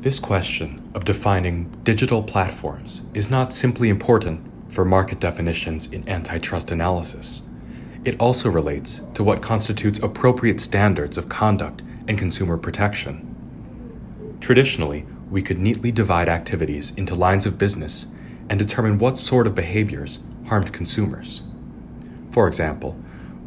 This question of defining digital platforms is not simply important for market definitions in antitrust analysis. It also relates to what constitutes appropriate standards of conduct and consumer protection. Traditionally, we could neatly divide activities into lines of business and determine what sort of behaviors harmed consumers. For example,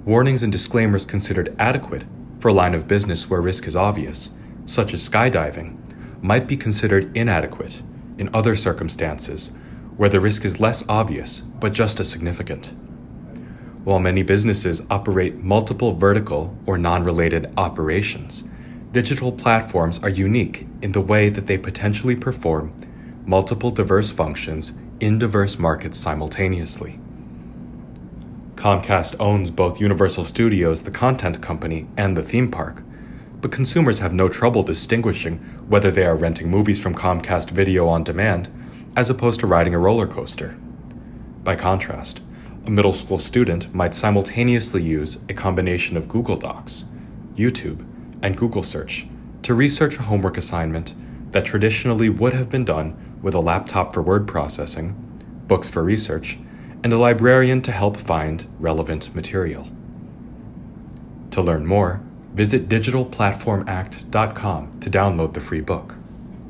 warnings and disclaimers considered adequate for a line of business where risk is obvious, such as skydiving, might be considered inadequate in other circumstances where the risk is less obvious but just as significant. While many businesses operate multiple vertical or non related operations, digital platforms are unique in the way that they potentially perform multiple diverse functions in diverse markets simultaneously. Comcast owns both Universal Studios, the content company, and the theme park, but consumers have no trouble distinguishing whether they are renting movies from Comcast Video on Demand as opposed to riding a roller coaster. By contrast, a middle school student might simultaneously use a combination of Google Docs, YouTube, and Google Search to research a homework assignment that traditionally would have been done with a laptop for word processing, books for research, and a librarian to help find relevant material. To learn more, visit digitalplatformact.com to download the free book.